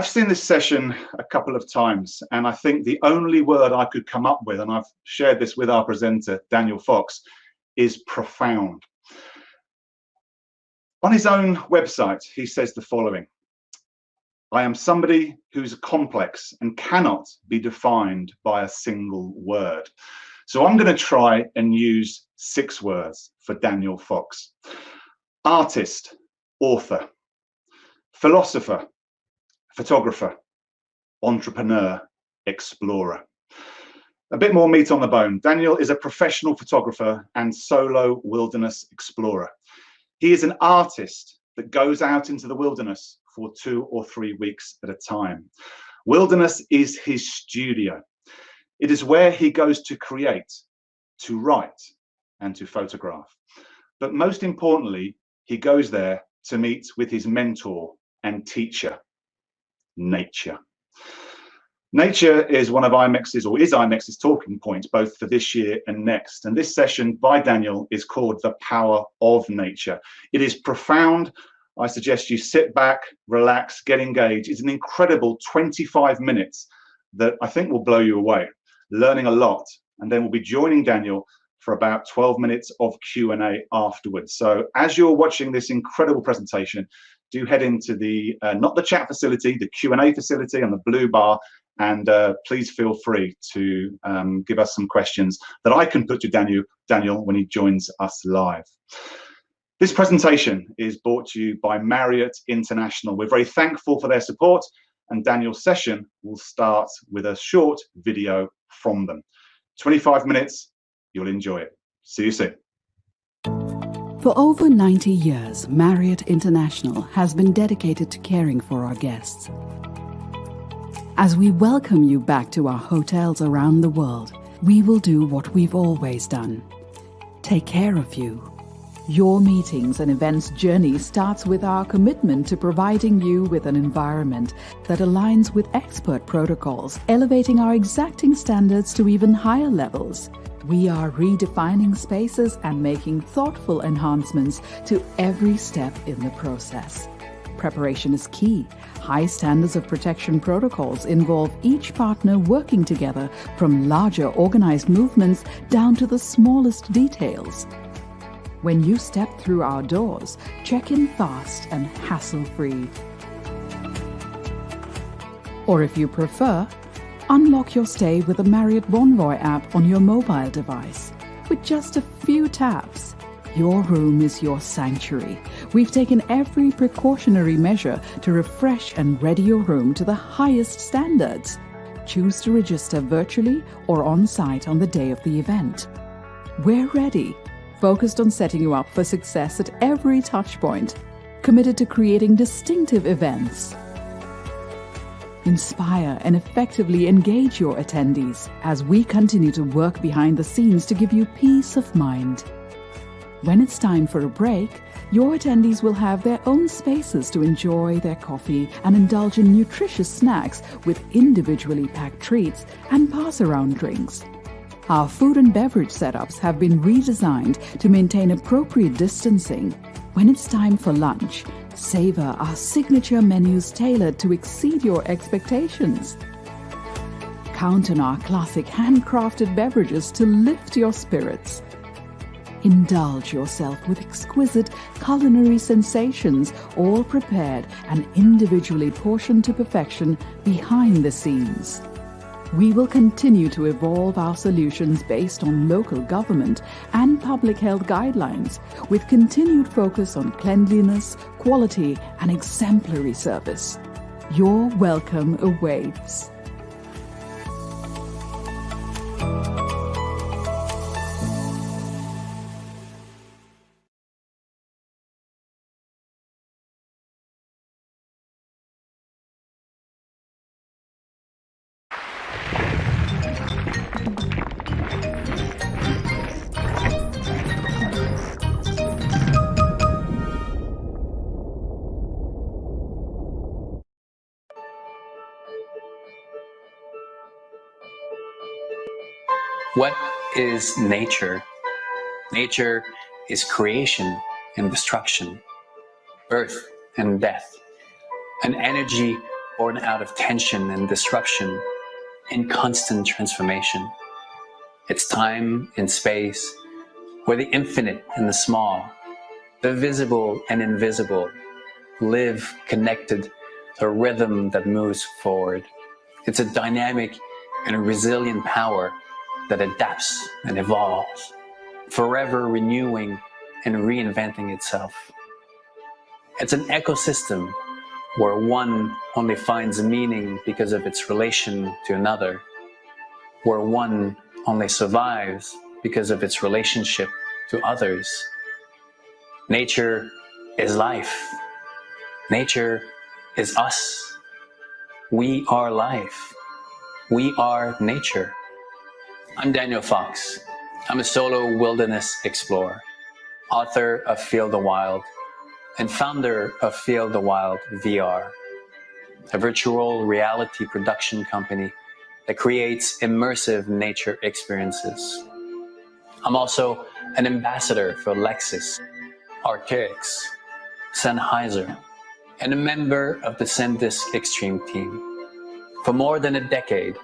I've seen this session a couple of times, and I think the only word I could come up with, and I've shared this with our presenter, Daniel Fox, is profound. On his own website, he says the following I am somebody who's complex and cannot be defined by a single word. So I'm going to try and use six words for Daniel Fox artist, author, philosopher, photographer, entrepreneur, explorer. A bit more meat on the bone. Daniel is a professional photographer and solo wilderness explorer. He is an artist that goes out into the wilderness for two or three weeks at a time. Wilderness is his studio. It is where he goes to create, to write, and to photograph. But most importantly, he goes there to meet with his mentor and teacher, nature. Nature is one of IMEX's, or is IMEX's talking points, both for this year and next. And this session by Daniel is called The Power of Nature. It is profound. I suggest you sit back, relax, get engaged. It's an incredible 25 minutes that I think will blow you away, learning a lot. And then we'll be joining Daniel for about 12 minutes of Q&A afterwards. So as you're watching this incredible presentation, do head into the, uh, not the chat facility, the Q&A facility on the blue bar, and uh, please feel free to um, give us some questions that I can put to Daniel, Daniel when he joins us live. This presentation is brought to you by Marriott International. We're very thankful for their support and Daniel's session will start with a short video from them. 25 minutes, you'll enjoy it. See you soon. For over 90 years, Marriott International has been dedicated to caring for our guests. As we welcome you back to our hotels around the world, we will do what we've always done take care of you. Your meetings and events journey starts with our commitment to providing you with an environment that aligns with expert protocols, elevating our exacting standards to even higher levels. We are redefining spaces and making thoughtful enhancements to every step in the process. Preparation is key. High standards of protection protocols involve each partner working together from larger organized movements down to the smallest details. When you step through our doors, check in fast and hassle free. Or if you prefer, Unlock your stay with the Marriott Bonvoy app on your mobile device. With just a few taps, your room is your sanctuary. We've taken every precautionary measure to refresh and ready your room to the highest standards. Choose to register virtually or on site on the day of the event. We're ready, focused on setting you up for success at every touchpoint, committed to creating distinctive events inspire, and effectively engage your attendees as we continue to work behind the scenes to give you peace of mind. When it's time for a break, your attendees will have their own spaces to enjoy their coffee and indulge in nutritious snacks with individually packed treats and pass around drinks. Our food and beverage setups have been redesigned to maintain appropriate distancing. When it's time for lunch, Savor our signature menus tailored to exceed your expectations. Count on our classic handcrafted beverages to lift your spirits. Indulge yourself with exquisite culinary sensations, all prepared and individually portioned to perfection behind the scenes. We will continue to evolve our solutions based on local government and public health guidelines with continued focus on cleanliness, quality and exemplary service. Your welcome awaits. Is nature? Nature is creation and destruction, birth and death, an energy born out of tension and disruption in constant transformation. It's time and space where the infinite and the small, the visible and invisible live connected to a rhythm that moves forward. It's a dynamic and a resilient power that adapts and evolves, forever renewing and reinventing itself. It's an ecosystem where one only finds meaning because of its relation to another, where one only survives because of its relationship to others. Nature is life. Nature is us. We are life. We are nature. I'm Daniel Fox. I'm a solo wilderness explorer, author of Feel the Wild, and founder of Feel the Wild VR, a virtual reality production company that creates immersive nature experiences. I'm also an ambassador for Lexus, Arc'teryx, Sennheiser, and a member of the SanDisk Extreme team. For more than a decade,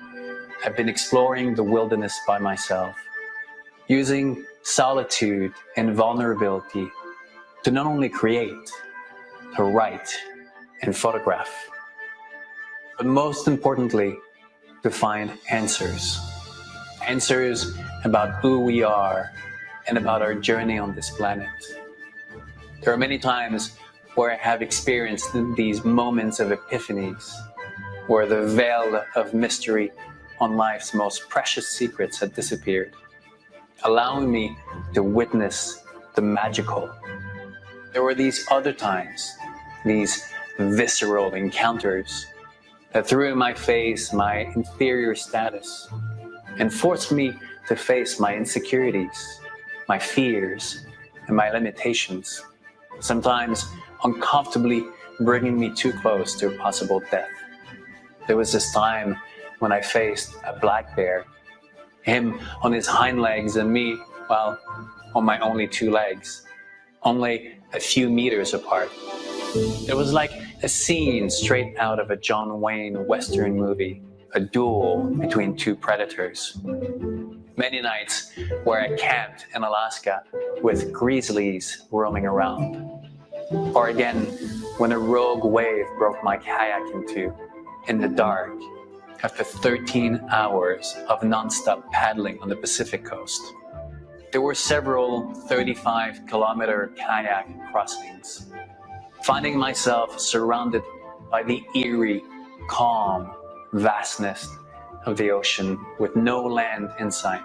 I've been exploring the wilderness by myself, using solitude and vulnerability to not only create, to write and photograph, but most importantly, to find answers. Answers about who we are and about our journey on this planet. There are many times where I have experienced these moments of epiphanies, where the veil of mystery on life's most precious secrets had disappeared, allowing me to witness the magical. There were these other times, these visceral encounters that threw in my face my inferior status and forced me to face my insecurities, my fears, and my limitations, sometimes uncomfortably bringing me too close to a possible death. There was this time when I faced a black bear, him on his hind legs and me, well, on my only two legs, only a few meters apart. It was like a scene straight out of a John Wayne Western movie, a duel between two predators. Many nights where I camped in Alaska with grizzlies roaming around. Or again, when a rogue wave broke my kayak in two in the dark after 13 hours of nonstop paddling on the Pacific coast. There were several 35 kilometer kayak crossings, finding myself surrounded by the eerie, calm vastness of the ocean with no land in sight.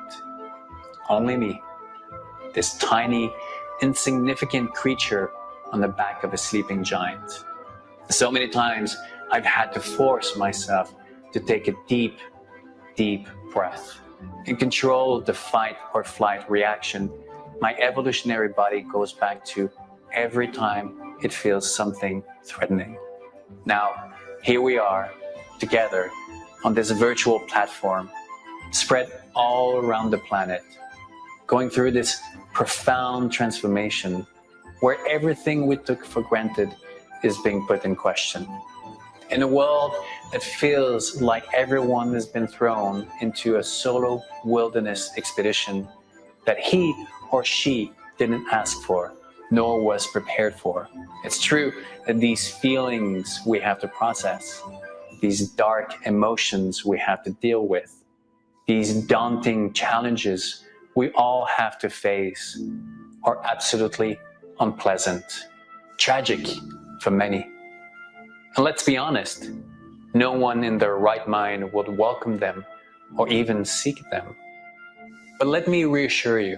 Only me, this tiny, insignificant creature on the back of a sleeping giant. So many times I've had to force myself to take a deep, deep breath and control the fight or flight reaction my evolutionary body goes back to every time it feels something threatening. Now, here we are together on this virtual platform, spread all around the planet, going through this profound transformation where everything we took for granted is being put in question. In a world that feels like everyone has been thrown into a solo wilderness expedition that he or she didn't ask for, nor was prepared for. It's true that these feelings we have to process, these dark emotions we have to deal with, these daunting challenges we all have to face are absolutely unpleasant, tragic for many. And let's be honest, no one in their right mind would welcome them or even seek them. But let me reassure you,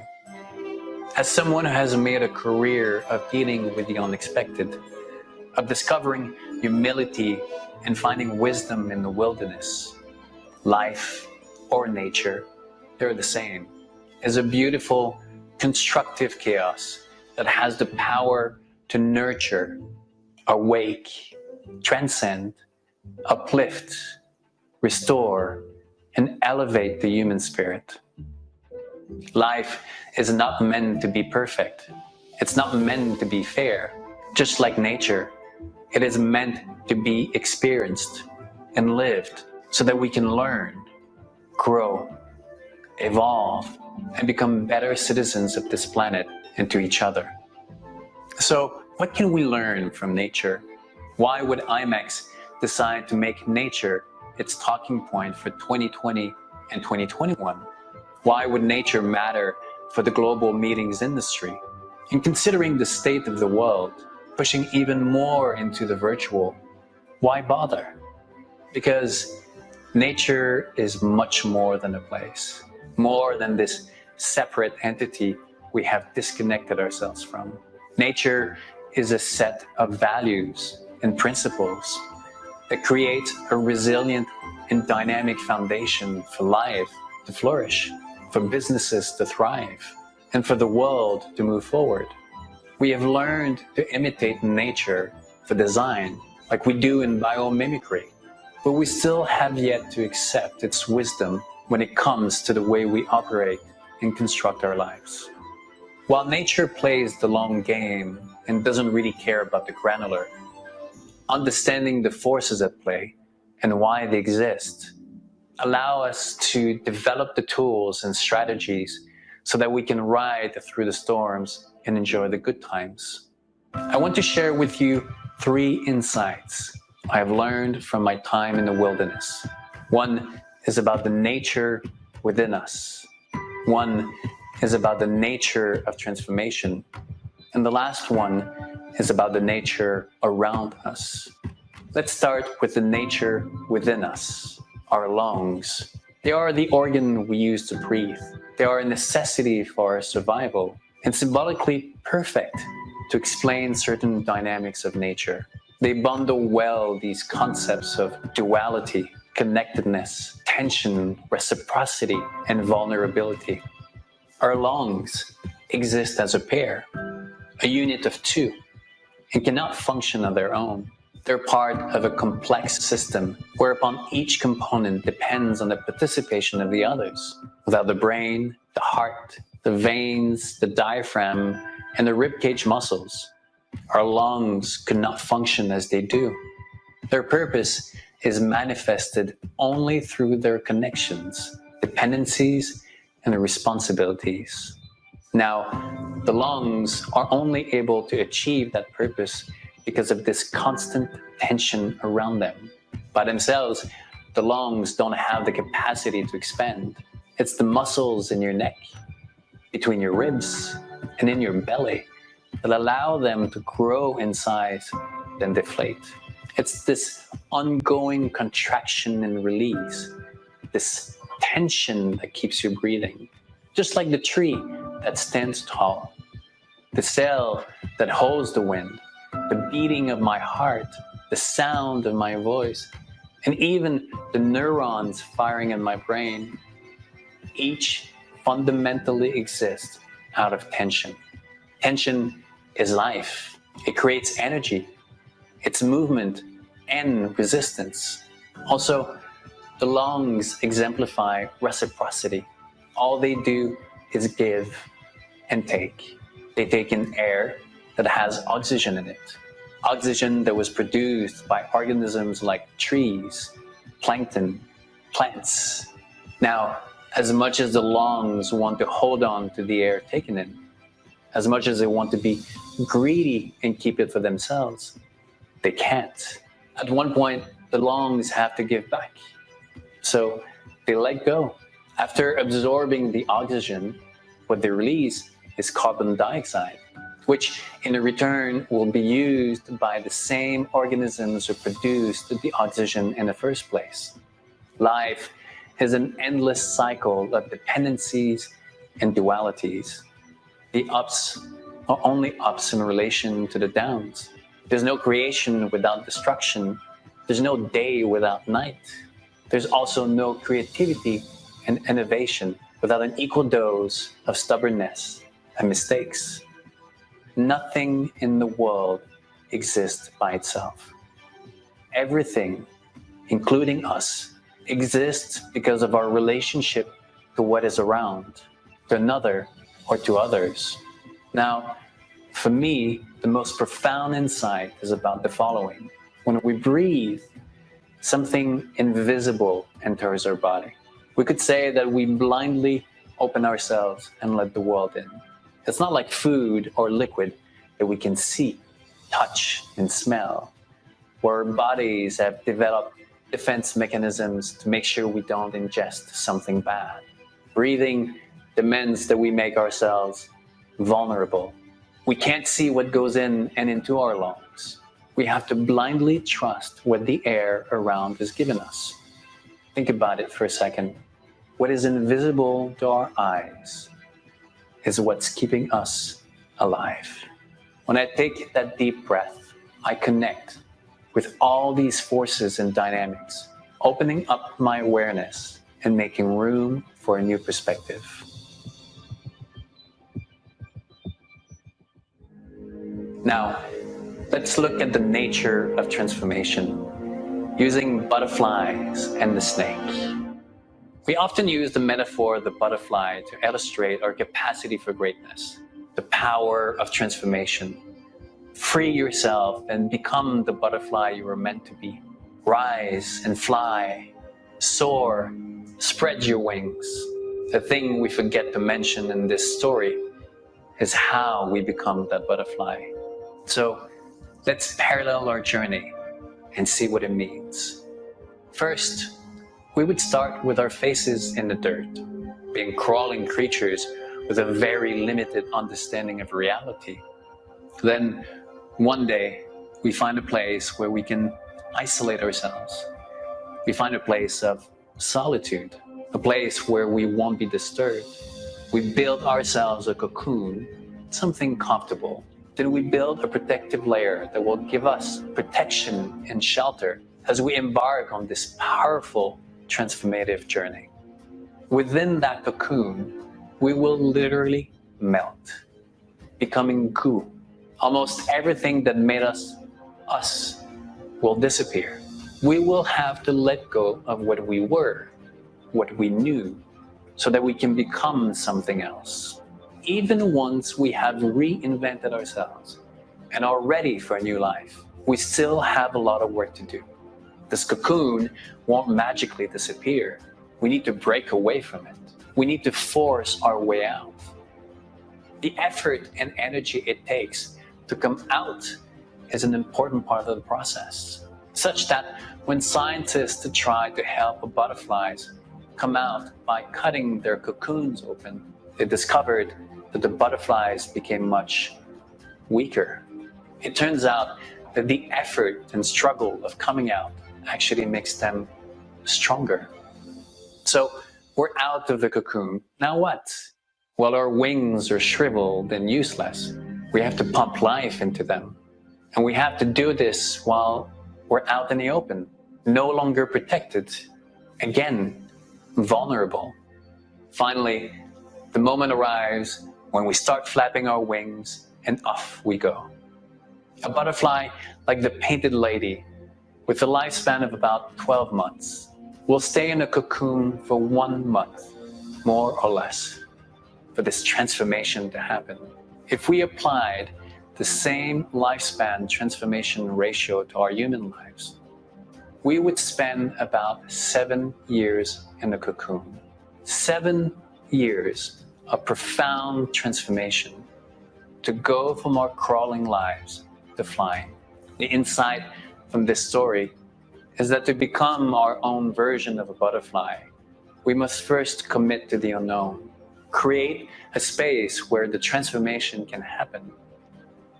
as someone who has made a career of dealing with the unexpected, of discovering humility and finding wisdom in the wilderness, life or nature, they're the same, is a beautiful, constructive chaos that has the power to nurture, awake, transcend, uplift, restore, and elevate the human spirit. Life is not meant to be perfect. It's not meant to be fair. Just like nature, it is meant to be experienced, and lived so that we can learn, grow, evolve, and become better citizens of this planet and to each other. So what can we learn from nature? Why would IMEX decide to make nature its talking point for 2020 and 2021? Why would nature matter for the global meetings industry? In considering the state of the world, pushing even more into the virtual, why bother? Because nature is much more than a place, more than this separate entity we have disconnected ourselves from. Nature is a set of values and principles that create a resilient and dynamic foundation for life to flourish, for businesses to thrive, and for the world to move forward. We have learned to imitate nature for design, like we do in biomimicry, but we still have yet to accept its wisdom when it comes to the way we operate and construct our lives. While nature plays the long game and doesn't really care about the granular, understanding the forces at play and why they exist allow us to develop the tools and strategies so that we can ride through the storms and enjoy the good times. I want to share with you three insights I have learned from my time in the wilderness. One is about the nature within us. One is about the nature of transformation. And the last one is about the nature around us. Let's start with the nature within us, our lungs. They are the organ we use to breathe. They are a necessity for our survival and symbolically perfect to explain certain dynamics of nature. They bundle well these concepts of duality, connectedness, tension, reciprocity, and vulnerability. Our lungs exist as a pair, a unit of two, and cannot function on their own. They're part of a complex system whereupon each component depends on the participation of the others. Without the brain, the heart, the veins, the diaphragm, and the ribcage muscles, our lungs could not function as they do. Their purpose is manifested only through their connections, dependencies, and responsibilities. Now, the lungs are only able to achieve that purpose because of this constant tension around them. By themselves, the lungs don't have the capacity to expand. It's the muscles in your neck, between your ribs, and in your belly that allow them to grow in size, then deflate. It's this ongoing contraction and release, this tension that keeps you breathing. Just like the tree that stands tall, the sail that holds the wind, the beating of my heart, the sound of my voice, and even the neurons firing in my brain, each fundamentally exists out of tension. Tension is life. It creates energy, it's movement and resistance. Also, the lungs exemplify reciprocity. All they do is give and take. They take in air that has oxygen in it. Oxygen that was produced by organisms like trees, plankton, plants. Now, as much as the lungs want to hold on to the air taken in, as much as they want to be greedy and keep it for themselves, they can't. At one point, the lungs have to give back. So they let go. After absorbing the oxygen, what they release is carbon dioxide, which in return will be used by the same organisms who produced the oxygen in the first place. Life is an endless cycle of dependencies and dualities. The ups are only ups in relation to the downs. There's no creation without destruction. There's no day without night. There's also no creativity and innovation without an equal dose of stubbornness and mistakes. Nothing in the world exists by itself. Everything, including us, exists because of our relationship to what is around, to another, or to others. Now, for me, the most profound insight is about the following. When we breathe, something invisible enters our body. We could say that we blindly open ourselves and let the world in. It's not like food or liquid that we can see, touch, and smell, where our bodies have developed defense mechanisms to make sure we don't ingest something bad. Breathing demands that we make ourselves vulnerable. We can't see what goes in and into our lungs. We have to blindly trust what the air around is giving us. Think about it for a second. What is invisible to our eyes is what's keeping us alive. When I take that deep breath, I connect with all these forces and dynamics, opening up my awareness and making room for a new perspective. Now, let's look at the nature of transformation using butterflies and the snake. We often use the metaphor of the butterfly to illustrate our capacity for greatness, the power of transformation. Free yourself and become the butterfly you were meant to be. Rise and fly, soar, spread your wings. The thing we forget to mention in this story is how we become that butterfly. So let's parallel our journey and see what it means. First, we would start with our faces in the dirt, being crawling creatures with a very limited understanding of reality. Then, one day, we find a place where we can isolate ourselves. We find a place of solitude, a place where we won't be disturbed. We build ourselves a cocoon, something comfortable, then we build a protective layer that will give us protection and shelter as we embark on this powerful transformative journey. Within that cocoon, we will literally melt, becoming goo. Almost everything that made us us will disappear. We will have to let go of what we were, what we knew, so that we can become something else even once we have reinvented ourselves and are ready for a new life, we still have a lot of work to do. This cocoon won't magically disappear. We need to break away from it. We need to force our way out. The effort and energy it takes to come out is an important part of the process, such that when scientists try to help butterflies come out by cutting their cocoons open, they discovered that the butterflies became much weaker. It turns out that the effort and struggle of coming out actually makes them stronger. So we're out of the cocoon. Now what? Well, our wings are shriveled and useless. We have to pump life into them. And we have to do this while we're out in the open, no longer protected, again, vulnerable. Finally, the moment arrives when we start flapping our wings and off we go. A butterfly like the painted lady with a lifespan of about 12 months we'll stay in a cocoon for one month, more or less, for this transformation to happen. If we applied the same lifespan transformation ratio to our human lives, we would spend about seven years in the cocoon. Seven years of profound transformation to go from our crawling lives to flying. The insight from this story is that to become our own version of a butterfly, we must first commit to the unknown, create a space where the transformation can happen,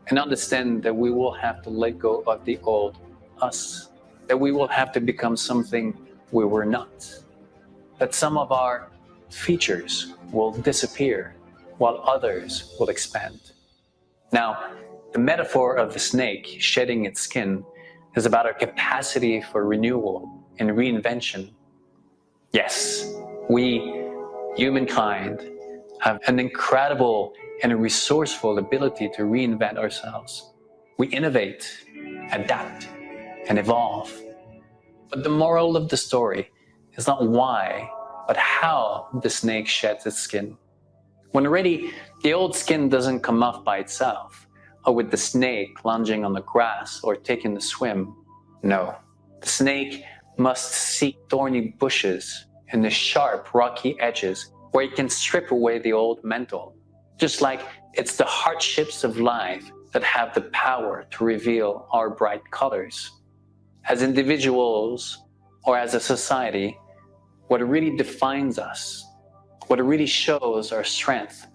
and understand that we will have to let go of the old us, that we will have to become something we were not, that some of our features will disappear while others will expand. Now, the metaphor of the snake shedding its skin is about our capacity for renewal and reinvention. Yes, we, humankind, have an incredible and resourceful ability to reinvent ourselves. We innovate, adapt, and evolve. But the moral of the story is not why but how the snake sheds its skin. When ready, the old skin doesn't come off by itself, or with the snake lunging on the grass or taking a swim. No, the snake must seek thorny bushes and the sharp, rocky edges where it can strip away the old mental. Just like it's the hardships of life that have the power to reveal our bright colors. As individuals or as a society, what really defines us, what really shows our strength,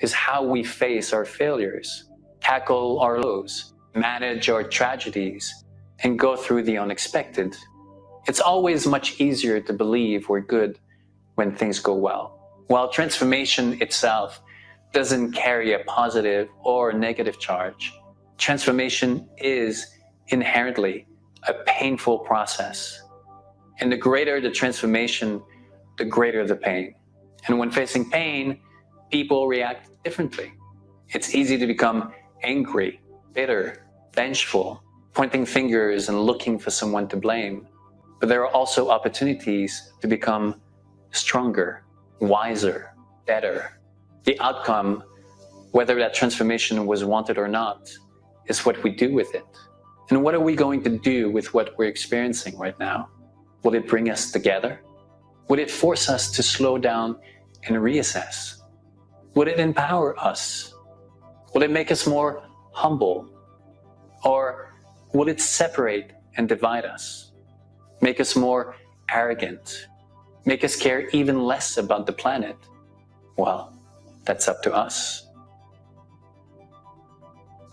is how we face our failures, tackle our lows, manage our tragedies, and go through the unexpected. It's always much easier to believe we're good when things go well. While transformation itself doesn't carry a positive or negative charge, transformation is inherently a painful process. And the greater the transformation, the greater the pain. And when facing pain, people react differently. It's easy to become angry, bitter, vengeful, pointing fingers and looking for someone to blame. But there are also opportunities to become stronger, wiser, better. The outcome, whether that transformation was wanted or not, is what we do with it. And what are we going to do with what we're experiencing right now? Will it bring us together? Would it force us to slow down and reassess? Would it empower us? Will it make us more humble? Or will it separate and divide us? Make us more arrogant? Make us care even less about the planet? Well, that's up to us.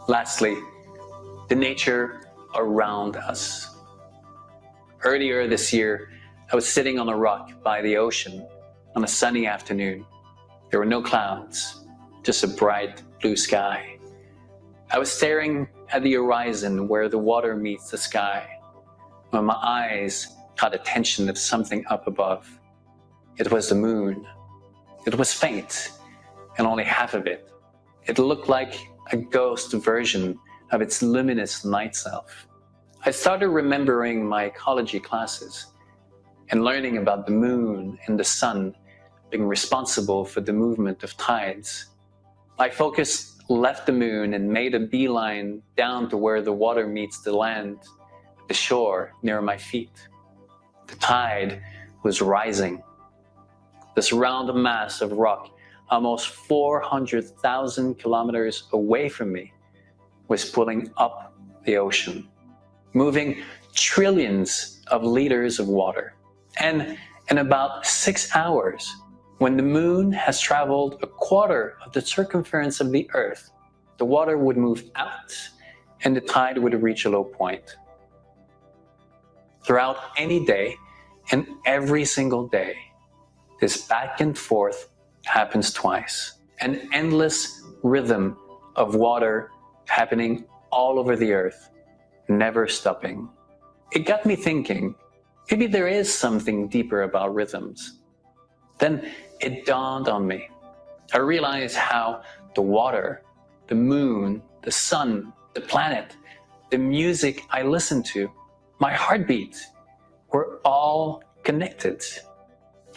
Lastly, the nature around us. Earlier this year, I was sitting on a rock by the ocean on a sunny afternoon. There were no clouds, just a bright blue sky. I was staring at the horizon where the water meets the sky when my eyes caught attention of something up above. It was the moon. It was faint and only half of it. It looked like a ghost version of its luminous night self. I started remembering my ecology classes and learning about the moon and the sun being responsible for the movement of tides. My focus left the moon and made a beeline down to where the water meets the land, the shore near my feet. The tide was rising. This round mass of rock, almost 400,000 kilometers away from me, was pulling up the ocean, moving trillions of liters of water. And in about six hours, when the moon has traveled a quarter of the circumference of the earth, the water would move out and the tide would reach a low point. Throughout any day and every single day, this back and forth happens twice. An endless rhythm of water happening all over the earth, never stopping. It got me thinking, maybe there is something deeper about rhythms. Then it dawned on me. I realized how the water, the moon, the sun, the planet, the music I listened to, my heartbeat, were all connected.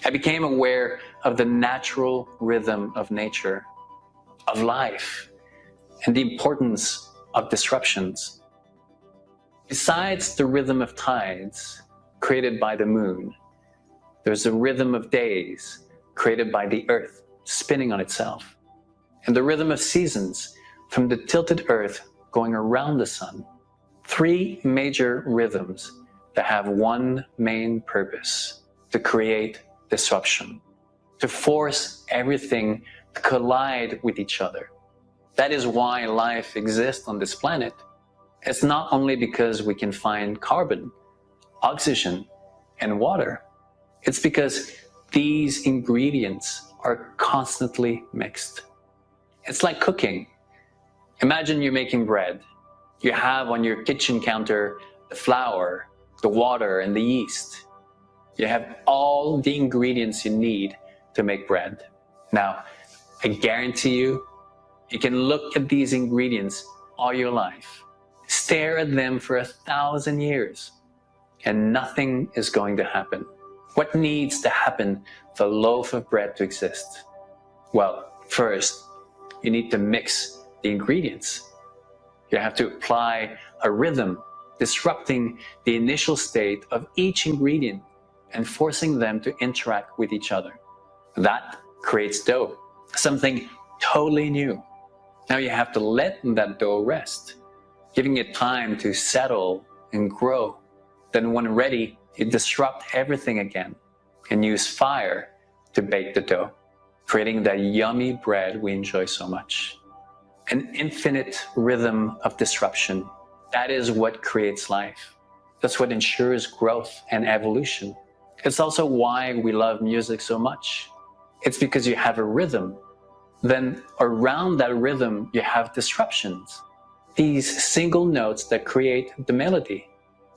I became aware of the natural rhythm of nature, of life, and the importance of disruptions. Besides the rhythm of tides created by the moon, there's a rhythm of days created by the earth spinning on itself, and the rhythm of seasons from the tilted earth going around the sun. Three major rhythms that have one main purpose, to create disruption, to force everything to collide with each other. That is why life exists on this planet. It's not only because we can find carbon, oxygen, and water. It's because these ingredients are constantly mixed. It's like cooking. Imagine you're making bread. You have on your kitchen counter the flour, the water, and the yeast. You have all the ingredients you need to make bread. Now, I guarantee you, you can look at these ingredients all your life, stare at them for a thousand years, and nothing is going to happen. What needs to happen for a loaf of bread to exist? Well, first, you need to mix the ingredients. You have to apply a rhythm disrupting the initial state of each ingredient and forcing them to interact with each other. That creates dough, something totally new. Now you have to let that dough rest, giving it time to settle and grow. Then when ready, you disrupt everything again and use fire to bake the dough, creating that yummy bread we enjoy so much. An infinite rhythm of disruption. That is what creates life. That's what ensures growth and evolution. It's also why we love music so much. It's because you have a rhythm. Then around that rhythm, you have disruptions. These single notes that create the melody.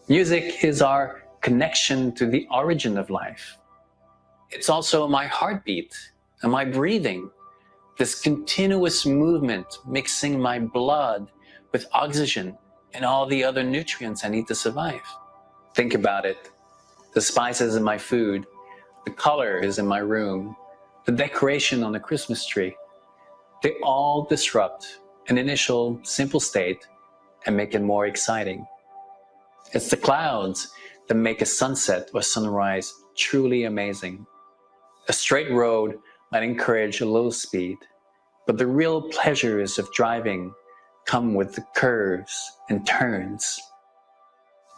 Music is our connection to the origin of life. It's also my heartbeat and my breathing, this continuous movement mixing my blood with oxygen and all the other nutrients I need to survive. Think about it. The spices in my food, the colors in my room, the decoration on the Christmas tree, they all disrupt an initial simple state and make it more exciting. It's the clouds that make a sunset or sunrise truly amazing. A straight road might encourage a low speed, but the real pleasures of driving come with the curves and turns.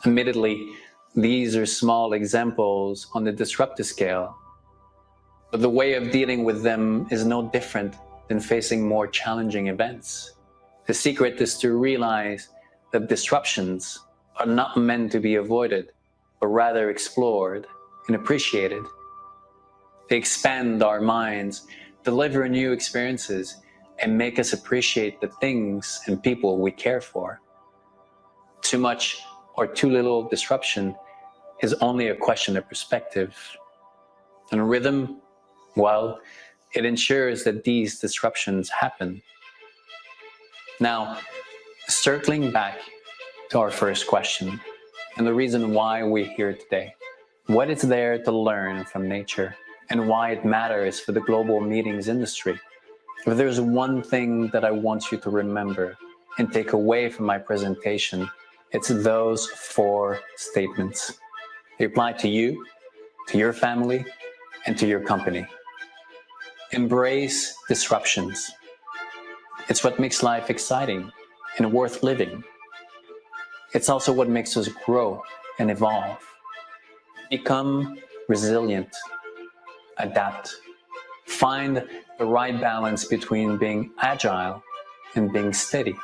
Admittedly, these are small examples on the disruptive scale, but the way of dealing with them is no different than facing more challenging events. The secret is to realize that disruptions are not meant to be avoided, but rather explored and appreciated. They expand our minds, deliver new experiences, and make us appreciate the things and people we care for. Too much or too little disruption is only a question of perspective. And rhythm, well, it ensures that these disruptions happen. Now, circling back to our first question, and the reason why we're here today. What is there to learn from nature and why it matters for the global meetings industry? If there's one thing that I want you to remember and take away from my presentation, it's those four statements. They apply to you, to your family, and to your company. Embrace disruptions. It's what makes life exciting and worth living. It's also what makes us grow and evolve. Become resilient, adapt, find the right balance between being agile and being steady.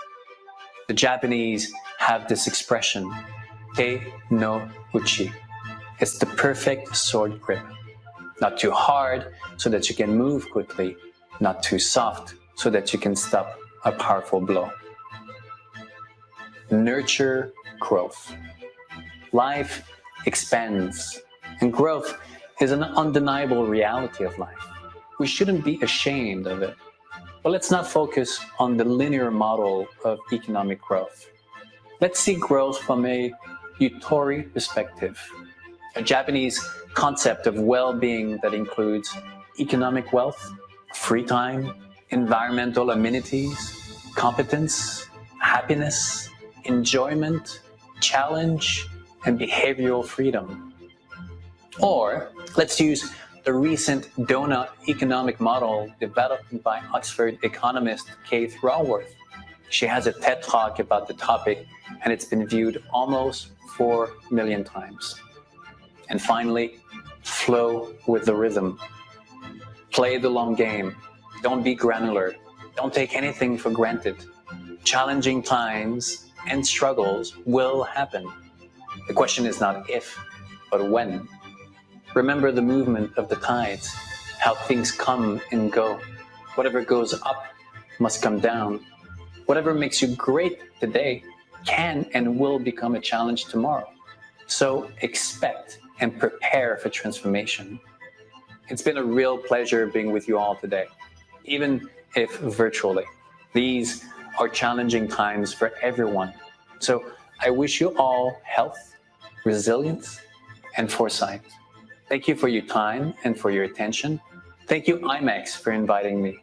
The Japanese have this expression, Te no uchi. It's the perfect sword grip. Not too hard so that you can move quickly, not too soft so that you can stop a powerful blow nurture growth. Life expands, and growth is an undeniable reality of life. We shouldn't be ashamed of it. But let's not focus on the linear model of economic growth. Let's see growth from a Yutori perspective, a Japanese concept of well-being that includes economic wealth, free time, environmental amenities, competence, happiness, enjoyment, challenge, and behavioral freedom. Or let's use the recent donut economic model developed by Oxford economist Kate Raworth. She has a TED talk about the topic and it's been viewed almost 4 million times. And finally, flow with the rhythm. Play the long game. Don't be granular. Don't take anything for granted. Challenging times and struggles will happen. The question is not if, but when. Remember the movement of the tides, how things come and go. Whatever goes up must come down. Whatever makes you great today can and will become a challenge tomorrow. So expect and prepare for transformation. It's been a real pleasure being with you all today, even if virtually. These are challenging times for everyone. So I wish you all health, resilience, and foresight. Thank you for your time and for your attention. Thank you, IMEX for inviting me.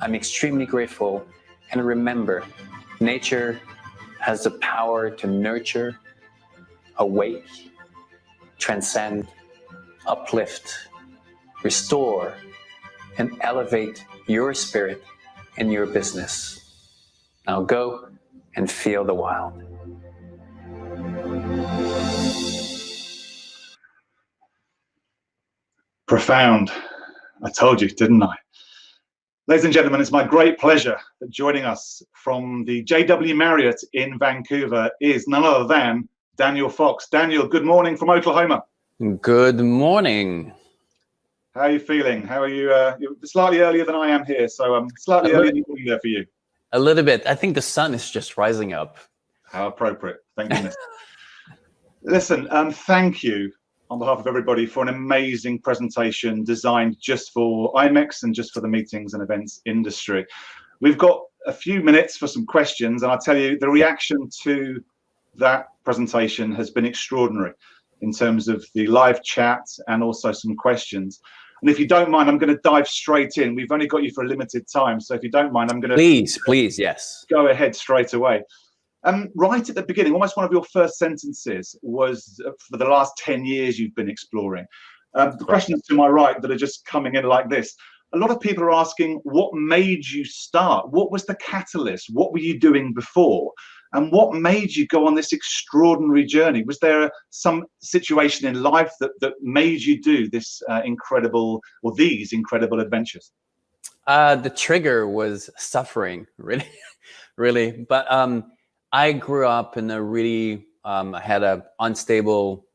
I'm extremely grateful. And remember, nature has the power to nurture awake, transcend, uplift, restore, and elevate your spirit in your business. Now go and feel the wild. Profound. I told you, didn't I? Ladies and gentlemen, it's my great pleasure that joining us from the JW Marriott in Vancouver is none other than Daniel Fox. Daniel, good morning from Oklahoma. Good morning. How are you feeling? How are you? Uh, you're slightly earlier than I am here, so I'm um, slightly earlier than there for you. A little bit. I think the sun is just rising up. How appropriate. Thank goodness. Listen, um, thank you on behalf of everybody for an amazing presentation designed just for IMEX and just for the meetings and events industry. We've got a few minutes for some questions, and I'll tell you the reaction to that presentation has been extraordinary in terms of the live chat and also some questions. And if you don't mind, I'm going to dive straight in. We've only got you for a limited time. So if you don't mind, I'm going to please, please, yes, go ahead straight away. Um, right at the beginning, almost one of your first sentences was uh, for the last 10 years you've been exploring. Um, the questions to my right that are just coming in like this. A lot of people are asking, what made you start? What was the catalyst? What were you doing before? And what made you go on this extraordinary journey? Was there some situation in life that, that made you do this uh, incredible or these incredible adventures? Uh, the trigger was suffering, really, really. But um, I grew up in a really, um, I had an unstable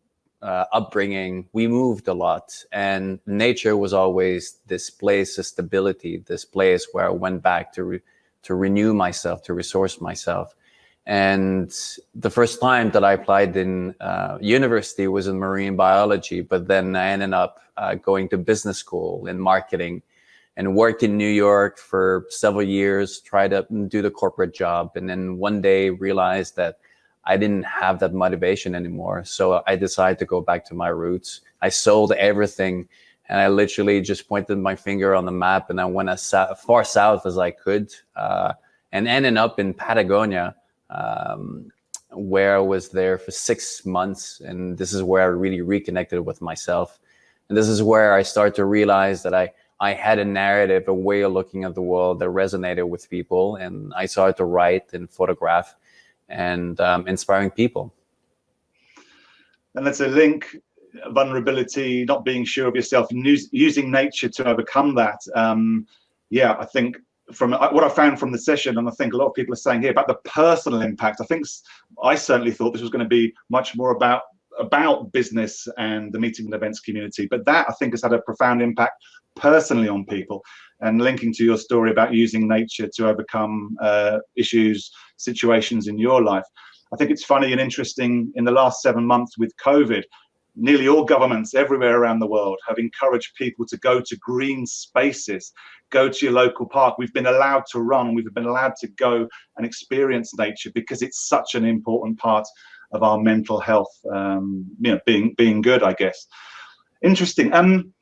uh, upbringing. We moved a lot, and nature was always this place of stability, this place where I went back to re to renew myself, to resource myself. And the first time that I applied in uh, university was in marine biology, but then I ended up uh, going to business school in marketing and worked in New York for several years, tried to do the corporate job. And then one day realized that I didn't have that motivation anymore. So I decided to go back to my roots. I sold everything and I literally just pointed my finger on the map and I went as far south as I could uh, and ended up in Patagonia um, where I was there for six months. And this is where I really reconnected with myself. And this is where I started to realize that I, I had a narrative, a way of looking at the world that resonated with people. And I started to write and photograph and um, inspiring people. And that's a link vulnerability, not being sure of yourself, using nature to overcome that. Um, yeah, I think from what I found from the session, and I think a lot of people are saying here about the personal impact. I think I certainly thought this was going to be much more about about business and the meeting and events community, but that I think has had a profound impact personally on people. And linking to your story about using nature to overcome uh, issues, situations in your life, I think it's funny and interesting. In the last seven months with COVID, nearly all governments everywhere around the world have encouraged people to go to green spaces, go to your local park. We've been allowed to run, we've been allowed to go and experience nature because it's such an important part of our mental health, um, you know, being being good, I guess. Interesting. Um,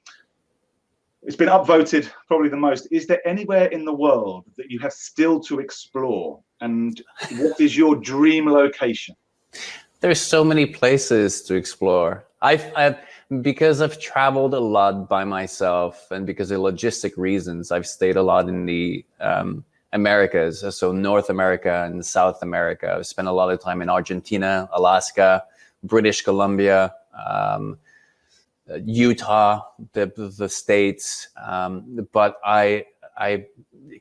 it's been upvoted probably the most. Is there anywhere in the world that you have still to explore? And what is your dream location? There's so many places to explore. I've, I've, because I've traveled a lot by myself and because of logistic reasons, I've stayed a lot in the um, Americas, so North America and South America. I've spent a lot of time in Argentina, Alaska, British Columbia, um, Utah, the, the States. Um, but I, I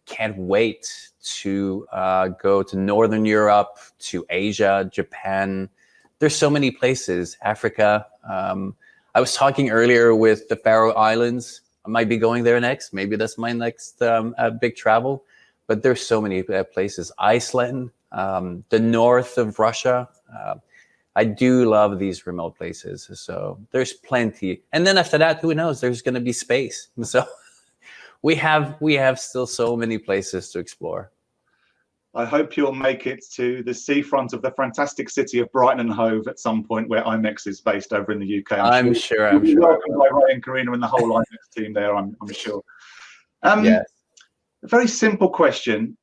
can't wait to uh, go to Northern Europe, to Asia, Japan, there's so many places, Africa. Um, I was talking earlier with the Faroe Islands. I might be going there next. Maybe that's my next um, uh, big travel. But there's so many uh, places. Iceland, um, the north of Russia. Uh, I do love these remote places. So there's plenty. And then after that, who knows? There's going to be space. So we have we have still so many places to explore. I hope you'll make it to the seafront of the fantastic city of Brighton and Hove at some point where IMEX is based over in the UK. I'm, I'm sure, sure, I'm sure. Welcome by Ray and Carina and the whole IMEX team there, I'm, I'm sure. Um, yes. A very simple question.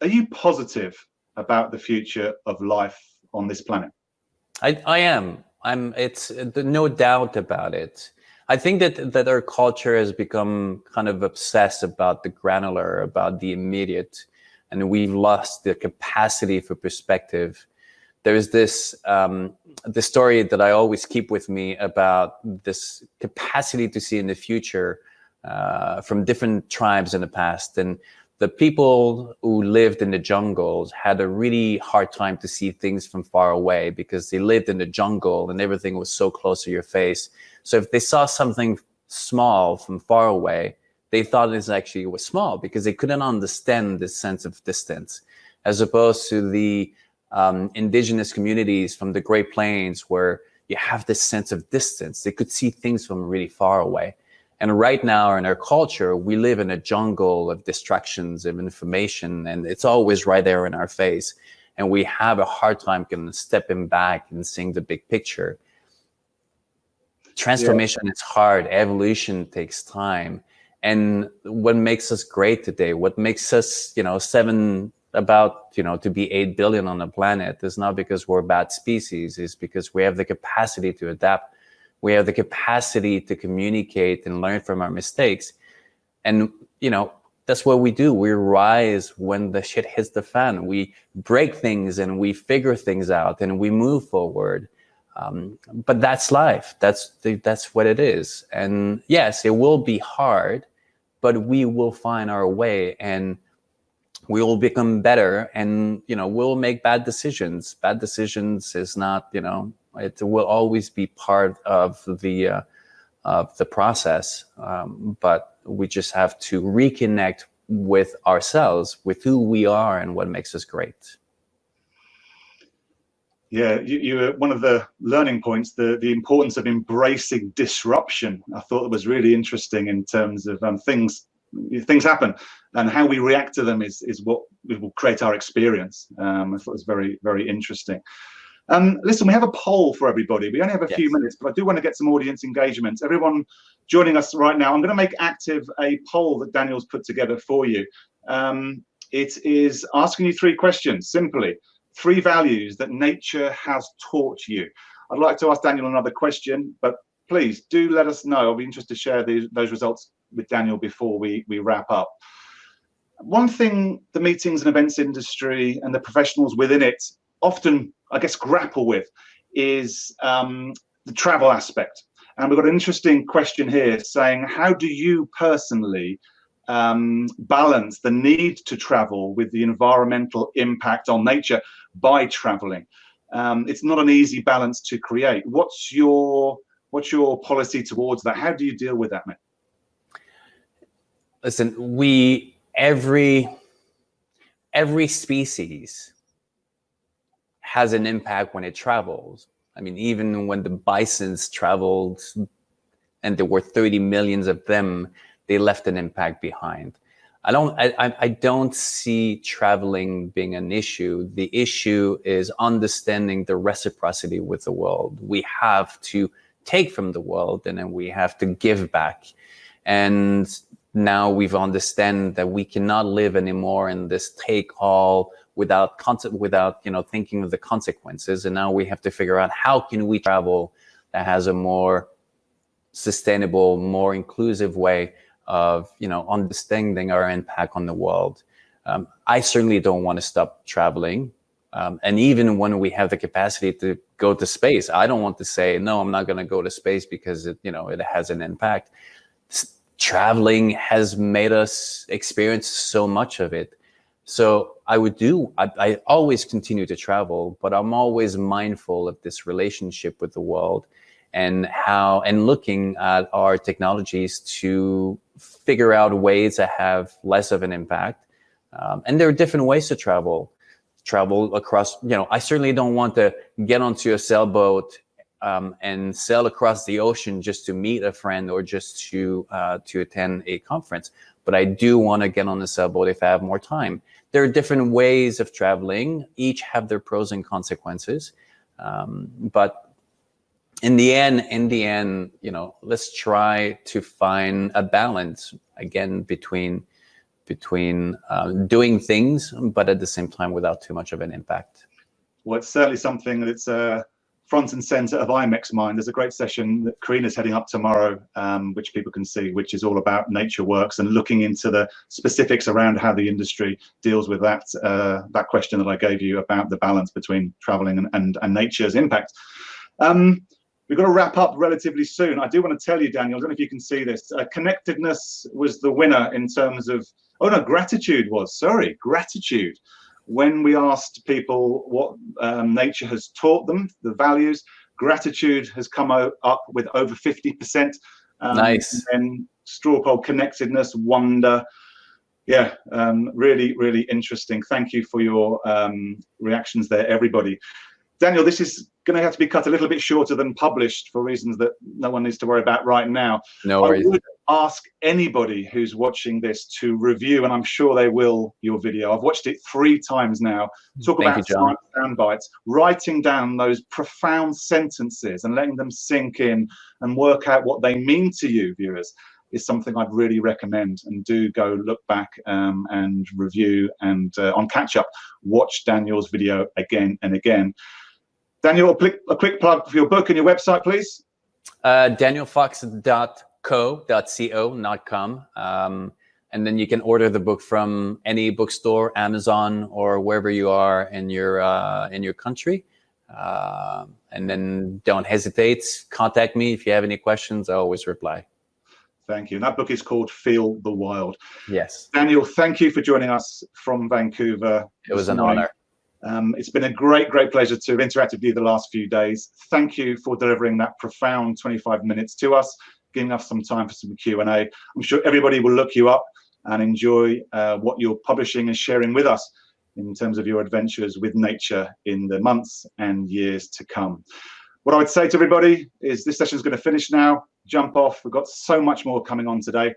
Are you positive about the future of life on this planet? I, I am. I'm. It's no doubt about it. I think that that our culture has become kind of obsessed about the granular, about the immediate, and we've lost the capacity for perspective. There's this um, the story that I always keep with me about this capacity to see in the future uh, from different tribes in the past, and the people who lived in the jungles had a really hard time to see things from far away because they lived in the jungle and everything was so close to your face. So if they saw something small from far away, they thought it actually was small because they couldn't understand this sense of distance, as opposed to the um, indigenous communities from the Great Plains where you have this sense of distance. They could see things from really far away. And right now in our culture, we live in a jungle of distractions of information and it's always right there in our face. And we have a hard time kind of stepping back and seeing the big picture. Transformation yeah. is hard. Evolution takes time. And what makes us great today, what makes us, you know, seven about, you know, to be 8 billion on the planet is not because we're a bad species, it's because we have the capacity to adapt we have the capacity to communicate and learn from our mistakes. And, you know, that's what we do. We rise when the shit hits the fan. We break things and we figure things out and we move forward. Um, but that's life. That's the, that's what it is. And yes, it will be hard, but we will find our way and we will become better. And you know, we'll make bad decisions. Bad decisions is not you know it will always be part of the uh, of the process, um, but we just have to reconnect with ourselves, with who we are, and what makes us great. Yeah, you, you one of the learning points, the the importance of embracing disruption. I thought it was really interesting in terms of um, things things happen and how we react to them is is what will create our experience. Um, I thought it was very very interesting. Um, listen, we have a poll for everybody. We only have a yes. few minutes, but I do want to get some audience engagement. Everyone joining us right now, I'm going to make active a poll that Daniel's put together for you. Um, it is asking you three questions, simply. Three values that nature has taught you. I'd like to ask Daniel another question, but please do let us know. I'll be interested to share these, those results with Daniel before we, we wrap up. One thing the meetings and events industry and the professionals within it often, I guess, grapple with is um, the travel aspect. And we've got an interesting question here saying, how do you personally um, balance the need to travel with the environmental impact on nature by traveling? Um, it's not an easy balance to create. What's your what's your policy towards that? How do you deal with that, mate? Listen, we every every species has an impact when it travels. I mean, even when the bisons traveled and there were 30 millions of them, they left an impact behind. I don't, I, I don't see traveling being an issue. The issue is understanding the reciprocity with the world. We have to take from the world and then we have to give back. And now we've understand that we cannot live anymore in this take all without concept, without you know thinking of the consequences. And now we have to figure out how can we travel that has a more sustainable, more inclusive way of you know understanding our impact on the world. Um, I certainly don't want to stop traveling. Um, and even when we have the capacity to go to space, I don't want to say, no, I'm not going to go to space because it, you know, it has an impact. Traveling has made us experience so much of it. So I would do, I, I, always continue to travel, but I'm always mindful of this relationship with the world and how, and looking at our technologies to figure out ways to have less of an impact. Um, and there are different ways to travel, travel across, you know, I certainly don't want to get onto a sailboat um, and sail across the ocean just to meet a friend or just to, uh, to attend a conference. But I do want to get on the sailboat if I have more time there are different ways of traveling. Each have their pros and consequences. Um, but in the end, in the end, you know, let's try to find a balance again between between uh, doing things, but at the same time without too much of an impact. Well, it's certainly something that's uh, front and center of IMEX Mind. There's a great session that Carina's heading up tomorrow, um, which people can see, which is all about nature works and looking into the specifics around how the industry deals with that uh, that question that I gave you about the balance between traveling and, and, and nature's impact. Um, we've got to wrap up relatively soon. I do want to tell you, Daniel, I don't know if you can see this. Uh, connectedness was the winner in terms of, oh no, gratitude was, sorry, gratitude when we asked people what um, nature has taught them, the values, gratitude has come up with over 50%. Um, nice. And straw poll connectedness, wonder. Yeah, um, really, really interesting. Thank you for your um, reactions there, everybody. Daniel, this is going to have to be cut a little bit shorter than published for reasons that no one needs to worry about right now. No worries. I would ask anybody who's watching this to review, and I'm sure they will, your video. I've watched it three times now. Talk Thank about you, sound bites, writing down those profound sentences and letting them sink in and work out what they mean to you, viewers is something I'd really recommend and do go look back um, and review and uh, on catch up watch Daniel's video again and again Daniel, a quick, a quick plug for your book and your website, please. Uh, DanielFox.co.co, not com. Um, and then you can order the book from any bookstore, Amazon, or wherever you are in your uh, in your country. Uh, and then don't hesitate. Contact me if you have any questions. I always reply. Thank you. And that book is called Feel the Wild. Yes. Daniel, thank you for joining us from Vancouver. It was an morning. honor. Um, it's been a great, great pleasure to have interacted with you the last few days. Thank you for delivering that profound 25 minutes to us, giving us some time for some Q&A. I'm sure everybody will look you up and enjoy uh, what you're publishing and sharing with us in terms of your adventures with nature in the months and years to come. What I would say to everybody is this session is going to finish now. Jump off. We've got so much more coming on today.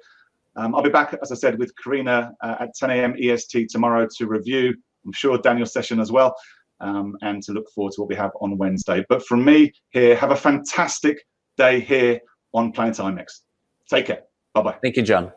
Um, I'll be back, as I said, with Carina uh, at 10 a.m. EST tomorrow to review I'm sure Daniel's session as well, um, and to look forward to what we have on Wednesday. But from me here, have a fantastic day here on Planet IMEX. Take care. Bye-bye. Thank you, John.